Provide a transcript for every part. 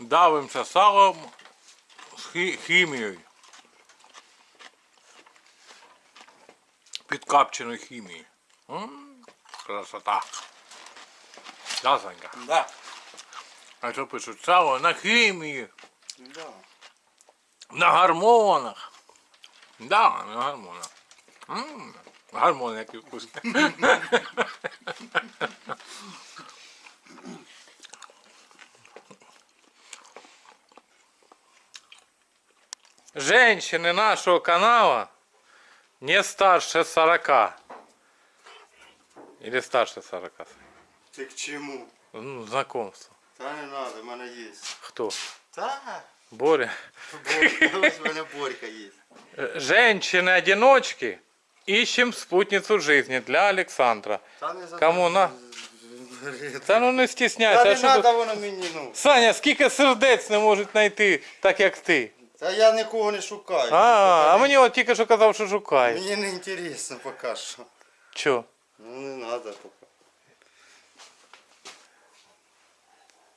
давимося салом з хі- хімією. Підкапченою хімією. М, Красота. Да, Санька? Да. А що пишуть? Сало на хімії, Да. на гормонах. Да, на гормонах. М, Гормони які вкусні. Женщины нашего канала не старше 40. Или старше 40. Ти к чому? Ну, знакомство. Та не надо, в мене є. Кто? Та. Боря. Борька, ось в мене Борька є. Э, Женщины-одиночки, ищем спутницу жизни для Александра. Та не за Кому на? Та ну не Та стісняйся. не а що тут- надо воно мені, ну. Саня, скільки сердець не можуть знайти, так як ти. Та я нікого не шукаю. А, а Поки мені от тільки що казав, що шукає. Мені не інтересно поки що. Чо? Ну не надо поки.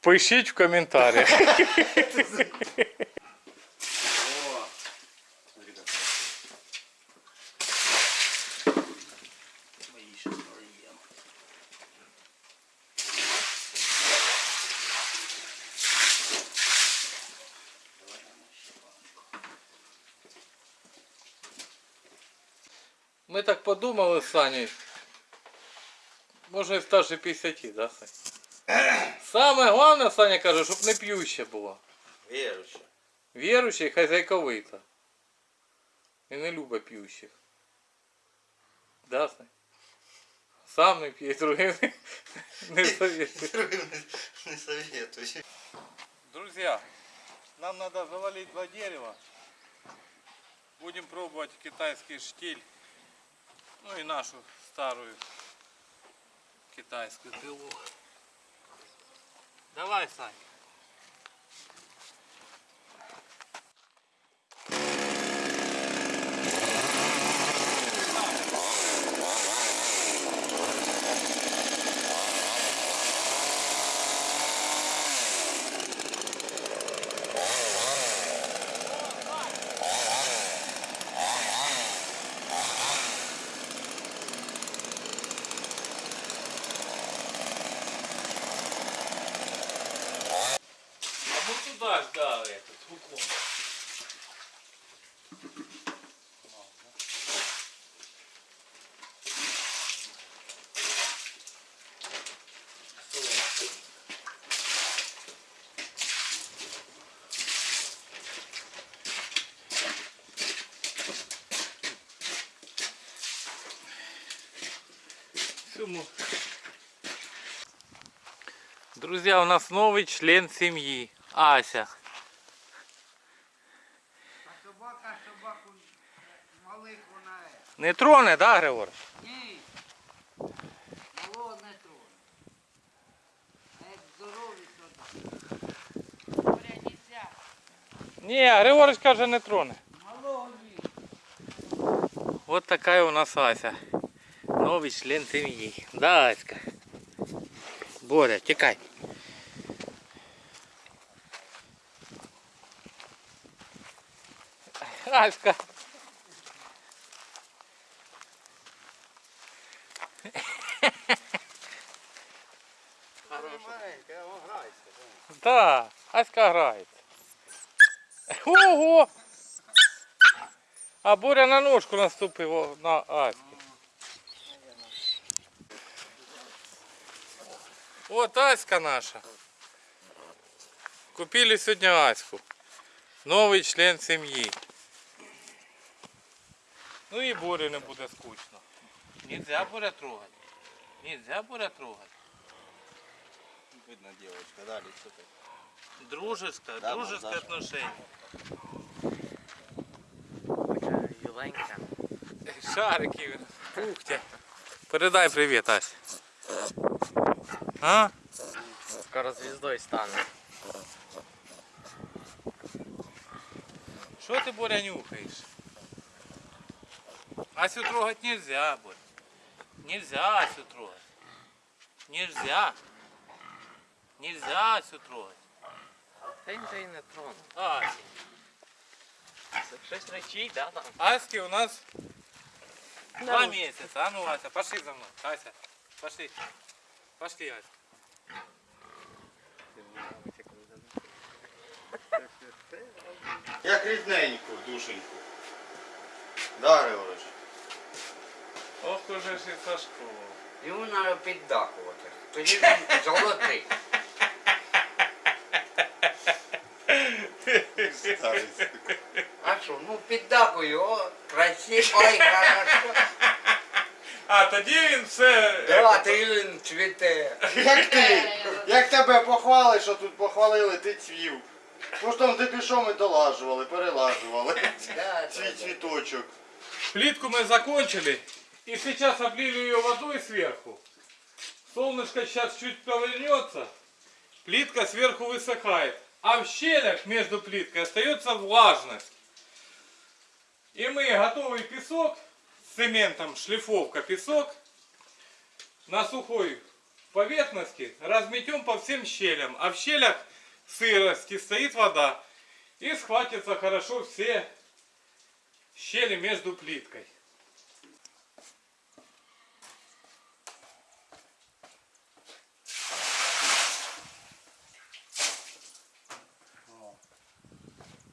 Пишіть в коментарях. Ми так подумали з Санєю. Може і старше 50, да, Сань? Саме головне, Саня каже, щоб не п'юще було. Віруюча. Віруюче і хазяйковита. І не любить п'ющих. Да, Сань? Сам не п'є, другим не- не советую. Не советую. Друзья, нам надо завалить два дерева. Будем пробовать китайский штиль. Ну и нашу старую китайскую пилу. Давай, Сань. Всему. Друзья, у нас новый член семьи. Ася. А собака собаку малих вона. Не троне, да, Григор? Ні. Малого не троне. А як так. Говоря, нельзя. Ні, Григорич каже, не троне. Малого ні. Вот такая у нас Ася. Новый член. Да, Аська. Боря, тікай. Аська. Да, Аська грає. Ого! А Боря на ножку наступив на Аську. Вот Аська наша. Купили сегодня Аську. Новый член семьи. Ну и Боря не буде скучно. Нельзя Боря трогать. Нельзя Боря трогать. Видно, девочка, да, лицо так. Дружеское, Да, дружеское отношение. Юленька. Шарики, пухтя. Передай привіт, Ась. А? Скоро звездой стану. Що ти, Боря, нюхаєш? Асю трогать нельзя, Боря. Нельзя Асю трогать. Нельзя. Нельзя Асю трогать. Та він же і не тронув. Асі. Це Щось речить, да, там? Аськи у нас два месяца. А ну, Ася, пошли за мной. Ася, пошли. Пошли, Ася. Як рідненько, душеньку. Да, Григорич? Ох, уже ж і Сашко. Йому треба піддакувати. Тоді він золотий. Старий. А що, ну піддакую, о, красиво, ой, хорошо. А, тоді він все... Да, ти він цвіте. Як ти? Як тебе похвали, що тут похвалили, ти цвів. Потім ти пішов, ми долажували, перелажували. Да, Цвій да, да. цвіточок. Плитку мы закончили. И сейчас облили ее водой сверху. Солнышко сейчас чуть повернется. Плитка сверху высыхает. А в щелях между плиткой остается влажность. И мы готовый песок с цементом, шлифовка, песок на сухой поверхности разметем по всем щелям. А в щелях сырости стоит вода. И схватятся хорошо все щели между плиткой.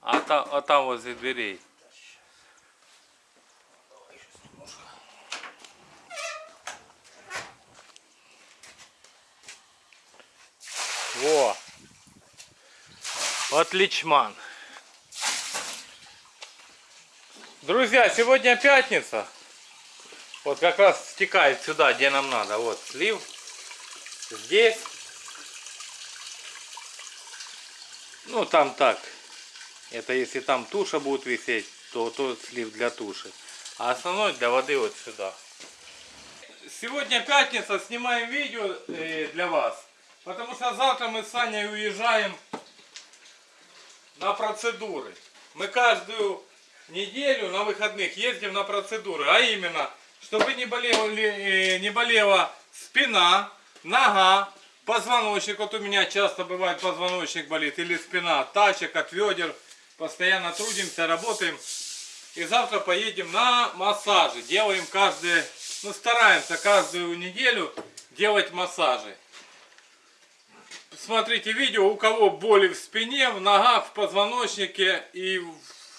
А, та, а там возле дверей. Отличман. Друзья, сегодня пятница. Вот как раз стекает сюда, где нам надо. Вот слив. Здесь. Ну, там так. Это если там туша будет висеть, то тот слив для туши. А основной для воды вот сюда. Сегодня пятница, снимаем видео э, для вас. Потому что завтра мы с Саней уезжаем на процедуры. Мы каждую неделю на выходных ездим на процедуры. А именно, чтобы не, болели, э, не болела спина, нога, позвоночник. Вот у меня часто бывает позвоночник болит или спина, тачек от ведер. Постоянно трудимся, работаем. И завтра поедем на массажи. Делаем каждые, ну стараемся каждую неделю делать массажи. Смотрите видео, у кого боли в спине, в ногах, в позвоночнике и в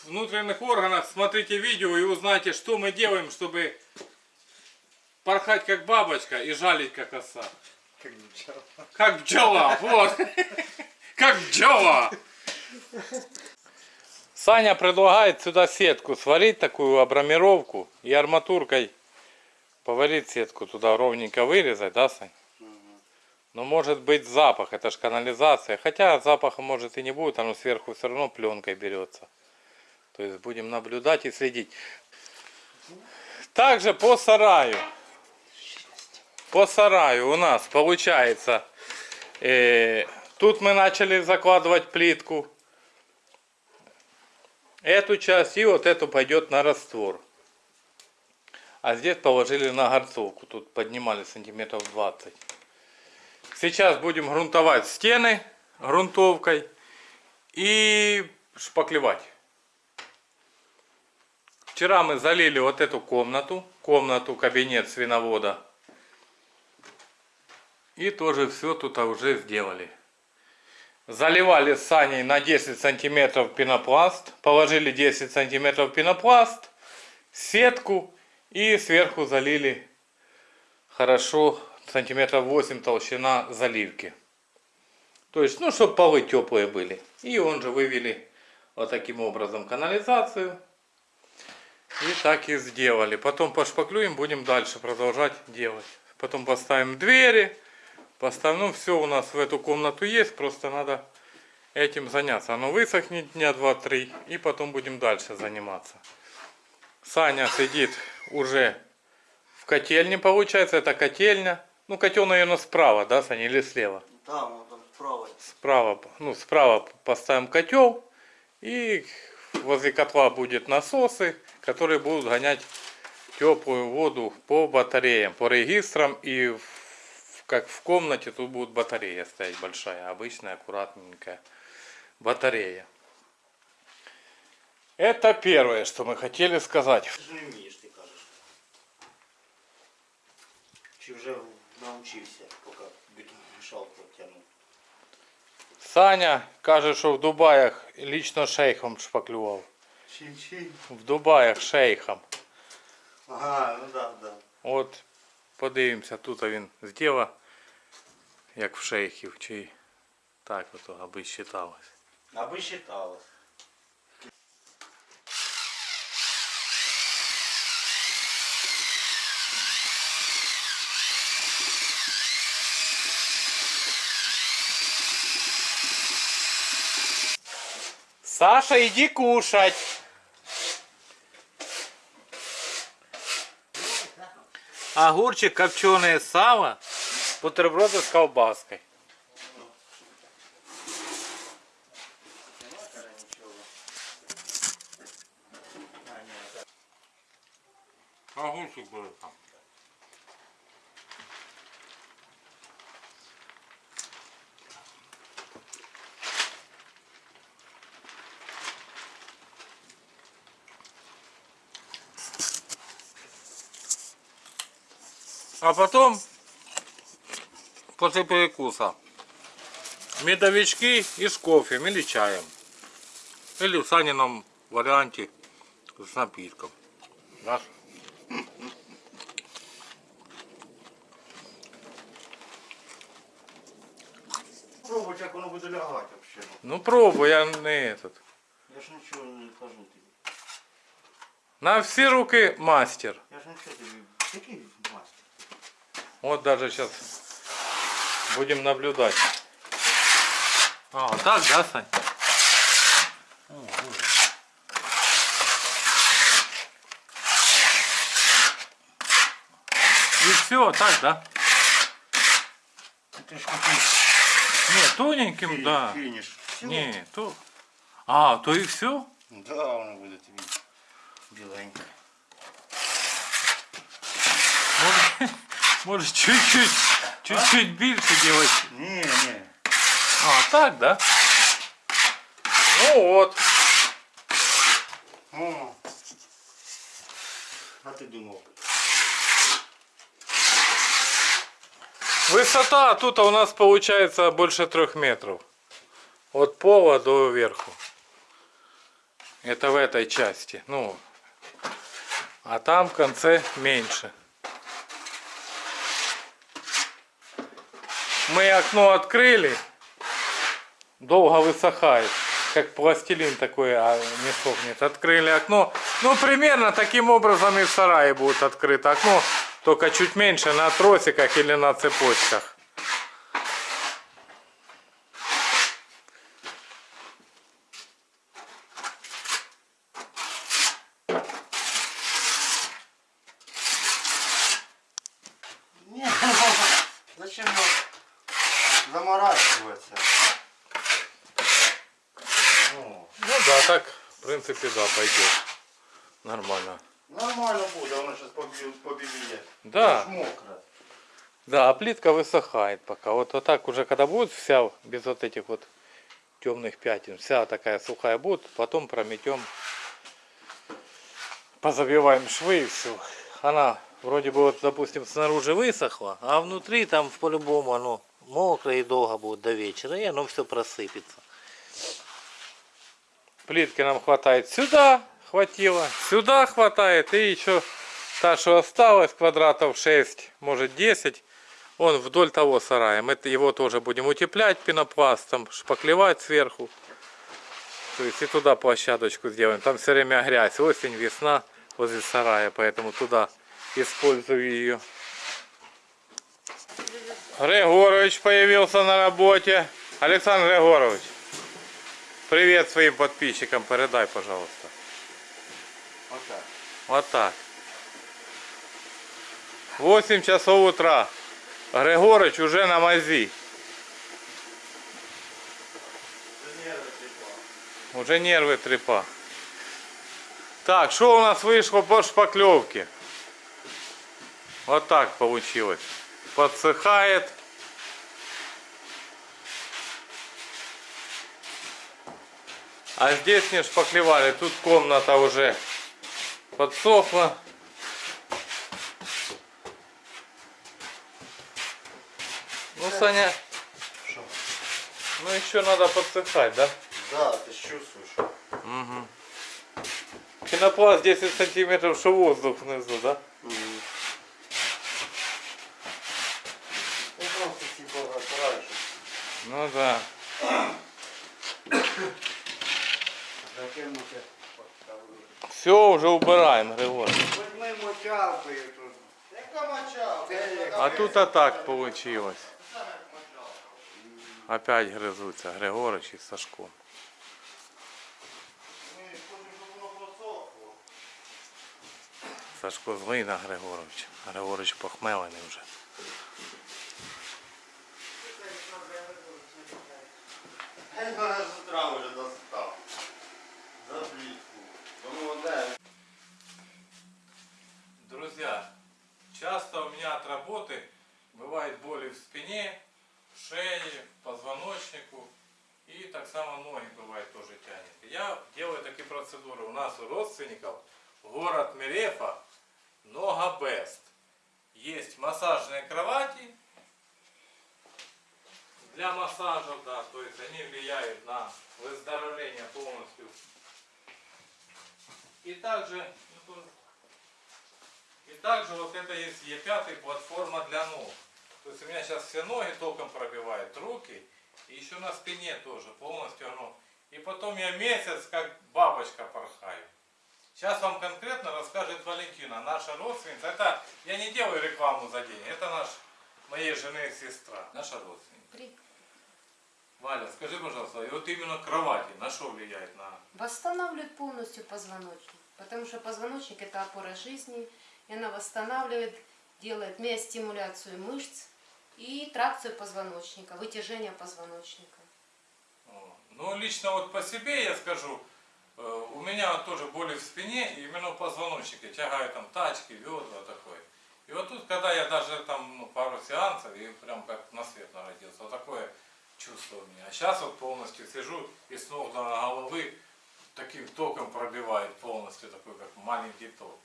внутренних органах. Смотрите видео и узнайте, что мы делаем, чтобы порхать как бабочка и жалить как оса. Как пчела, вот. Как пчела. Саня предлагает сюда сетку сварить, такую обрамировку и арматуркой поварить сетку туда ровненько вырезать, да, Сань? Но может быть запах, это же канализация. Хотя запаха может и не будет, оно сверху все равно пленкой берется. То есть будем наблюдать и следить. Также по сараю. По сараю у нас получается, э, тут мы начали закладывать плитку. Эту часть и вот эту пойдет на раствор. А здесь положили на горцовку. Тут поднимали сантиметров 20. Сейчас будем грунтовать стены грунтовкой и шпаклевать. Вчера мы залили вот эту комнату, комнату, кабинет свиновода. И тоже все тут уже сделали. Заливали Саней на 10 сантиметров пенопласт. Положили 10 сантиметров пенопласт, сетку и сверху залили хорошо сантиметров 8 толщина заливки. То есть, ну, чтобы полы теплые были. И он же вывели вот таким образом канализацию. И так и сделали. Потом пошпаклюем, будем дальше продолжать делать. Потом поставим двери. Поставим, ну, все у нас в эту комнату есть. Просто надо этим заняться. Оно высохнет дня 2-3. И потом будем дальше заниматься. Саня сидит уже в котельне, получается. Это котельня. Ну, котел, наверное, справа, да, Саня, или слева? Там, вон там справа. Справа, ну, справа поставим котел. И возле котла будет насосы, которые будут гонять теплую воду по батареям, по регистрам. И в- как в комнате тут будет батарея стоять большая, обычная, аккуратненькая. батарея. Это первое, что мы хотели сказать. Ти ж не вмієш, ти кажеш. Чи вже навчився, поки бетономішалку тягнув? Саня каже, що в Дубаях лично шейхом шпаклював. Чин-чин. В Дубаях шейхом. Ага, ну да, да. От подивимося, тут він зробив, як в шейхів, чи так ото, аби считалось. Аби считалось. Саша, иди кушать. Огурчик, копченое сало, бутерброды с колбаской. Огурчик был там. А потом, после перекуса, медовички и с кофе или чаем. Или в Санином варианте с напитком. Да? Пробуй, як воно буде лягати взагалі. Ну пробуй, я не этот. Я ж нічого не кажу тобі. На все руки мастер. Я ж нічого тобі. Який мастер? Вот даже сейчас будем наблюдать. А, так, да, Сань? И все, так, да? Ти ж хотів Не, тоненьким, да. фініш. Всё? Не, то... А, то и все? Да, воно буде тобі Может, чуть-чуть, чуть-чуть больше делать. Ні, ні. А, так, да? Ну вот. О. А ти думав? Высота тут у нас получается больше трех метров. От пола до верху. Это в этой части. Ну, а там в конце меньше. Мы окно открыли. Долго высыхает. Как пластилин такой, а не сохнет. Открыли окно. Ну, примерно таким образом и в сарае будет открыто окно. Только чуть меньше на тросиках или на цепочках. Ні, зачем нам заморачиваться? О, Ну да, так, в принципе, да, пойдет. Нормально. нормально буде, воно зараз побіліє. Да, Ж мокре. да, а плитка высыхает пока. Вот, вот так уже, когда будет вся, без вот этих вот темных пятен, вся такая сухая будет, потом прометем, позабиваем швы и все. Она вроде бы вот, допустим, снаружи высохла, а внутри там по-любому оно мокрое и долго будет до вечера, и оно все просыпется. Плитки нам хватает сюда, хватило, сюда хватает, и еще та, что осталось, квадратов 6, может 10, он вдоль того сарая. Мы его тоже будем утеплять пенопластом, шпаклевать сверху. То есть и туда площадочку сделаем. Там все время грязь, осень, весна возле сарая, поэтому туда использую ее. Григорович появился на работе. Александр Григорович, привет своим подписчикам передай, пожалуйста. Отак. Вот так. 8 часов утра. Григорыч уже на мази. Уже нервы трепа. Так, что у нас вышло по шпаклевке? Вот так получилось. Подсыхает. А здесь не шпаклевали. Тут комната уже подсохла. Ну, Саня, Що? ну еще надо подсыхать, да? Да, ти ж чувствуєш. Угу. Пенопласт 10 сантиметров, что воздух внизу, да? Ну типа разбираешь. Ну да. Закинути. Все, уже убираем, Григорий. Хоч ми мочалкою тут. Яка моча? А тут а так получилось. Опять грызутся Григорич и Сашко. Ми хочемо, щоб воно просохло. Сашко злий на Григорович. Григорич похмелений вже. Він мене з утра вже достав. За плітку. Тому одне. Друзья, часто у меня от работы бывают боли в спине, в шее, позвоночнику и так само ноги бывает тоже тянет. Я делаю такие процедуры. У нас у родственников город Мерефа, Нога Бест. Есть массажные кровати для массажа, да, то есть они влияют на выздоровление полностью. И также также вот это есть Е5 платформа для ног. То есть у меня сейчас все ноги током пробивают, руки. И еще на спине тоже полностью оно. И потом я месяц как бабочка порхаю. Сейчас вам конкретно расскажет Валентина, наша родственница. Это я не делаю рекламу за день. Это наш, моей жены сестра, наша родственница. При- Валя, скажи, пожалуйста, и вот именно кровати на что влияет на... Восстанавливает полностью позвоночник. Потому что позвоночник это опора жизни. И она восстанавливает, делает миостимуляцию мышц и тракцию позвоночника, вытяжение позвоночника. Ну, лично вот по себе я скажу, э, у меня тоже боли в спине, именно в позвоночнике, тягаю там тачки, ведра такое. И вот тут, когда я даже там ну, пару сеансов, и прям как на свет народился, такое чувство у меня. А сейчас вот полностью сижу и с ног до головы таким током пробивает полностью, такой как маленький ток.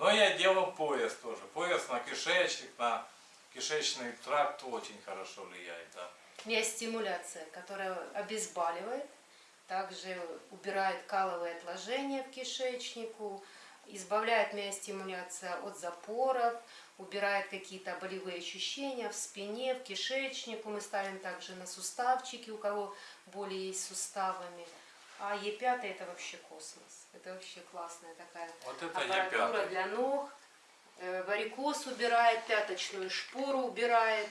Но я делал пояс тоже. Пояс на кишечник, на кишечный тракт очень хорошо влияет, да. Миостимуляция, которая обезболивает, также убирает каловые отложения в кишечнику, избавляет миостимуляция от запоров, убирает какие-то болевые ощущения в спине, в кишечнику. Мы ставим также на суставчики, у кого боли есть с суставами. А Е5 это вообще космос. Это вообще классная такая Вот это аппаратура Е5. для ног. Э, Варикоз убирает, пяточную шпору убирает,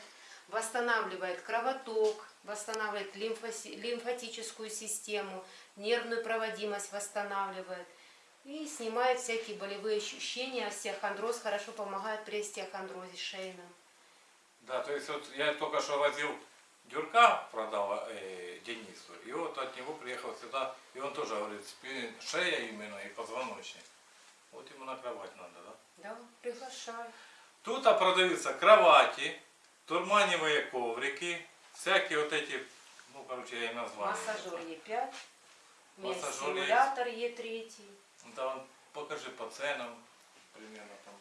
восстанавливает кровоток, восстанавливает лимфоси- лимфатическую систему, нервную проводимость восстанавливает и снимает всякие болевые ощущения. Остеохондроз хорошо помогает при остеохондрозе шейном. Да, то есть вот я только что возил Дюрка, продал э, Денису, и вот от него приехал сюда, и он тоже говорит, шея именно и позвоночник. Вот ему на кровать надо, да? Да, приглашаю. Тут а, продаются кровати, турманевые коврики, всякие вот эти, ну, короче, я и назвал. Массажер Е5, Массажер миостимулятор Е3. Да, покажи по ценам, примерно там.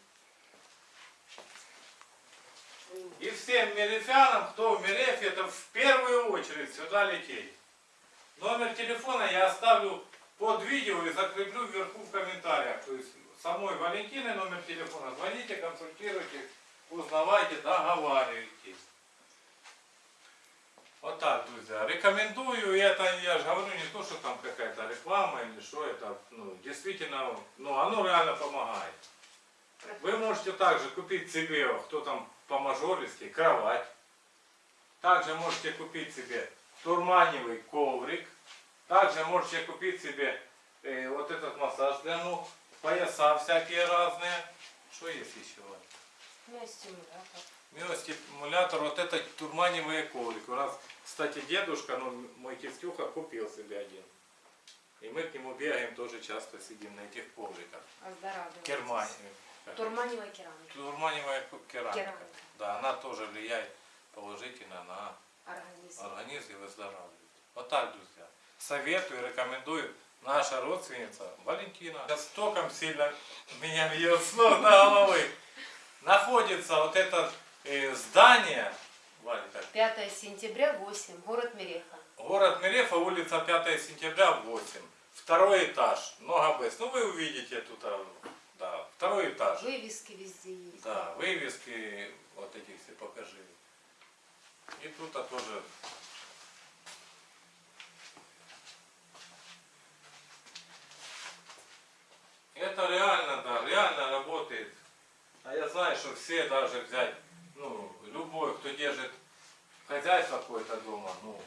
И всем мерефянам, кто в Мерефе, это в первую очередь сюда лететь. Номер телефона я оставлю под видео и закреплю вверху в комментариях. То есть самой Валентины номер телефона. Звоните, консультируйте, узнавайте, договаривайтесь. Вот так, друзья. Рекомендую, это я же говорю не то, что там какая-то реклама или что, это ну, действительно, ну оно реально помогает. Вы можете также купить себе, кто там по мажористи, кровать. Также можете купить себе турманевый коврик. Также можете купить себе э, вот этот массаж для ног, пояса всякие разные. Что есть еще? Миостимулятор. Миостимулятор, вот это турманевые коврики. У нас, кстати, дедушка, ну, мой тестюха купил себе один. И мы к нему бегаем, тоже часто сидим на этих ковриках. Оздоравливает. Кермани. Турманевая керамика. Турманевая керамика. Керамика. Да, она тоже влияет положительно на Организм. организм и выздоравливает. Вот так, друзья. советую, рекомендую наша родственница Валентина. Сейчас током сильно меня бьет с ног до головы. Находится вот это э, здание, Валя, как? 5 сентября, 8, город Мереха. город Мерефа, улица 5 сентября, 8. Второй этаж, много Б. Ну вы увидите тут, второй этаж. Вывески везде есть. Да, вывески вот эти все покажи. И тут а тоже. Это реально, да, реально работает. А я знаю, что все даже взять, ну, любой, кто держит хозяйство какое-то дома, ну,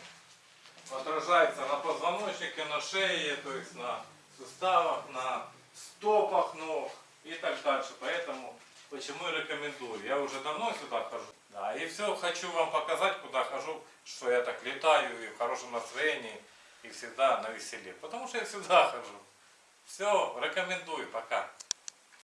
отражается на позвоночнике, на шее, то есть на суставах, на стопах ног и так дальше. Поэтому почему и рекомендую. Я уже давно сюда хожу. Да, и все хочу вам показать, куда хожу, что я так летаю и в хорошем настроении, и всегда на веселе. Потому что я всегда хожу. Все, рекомендую, пока.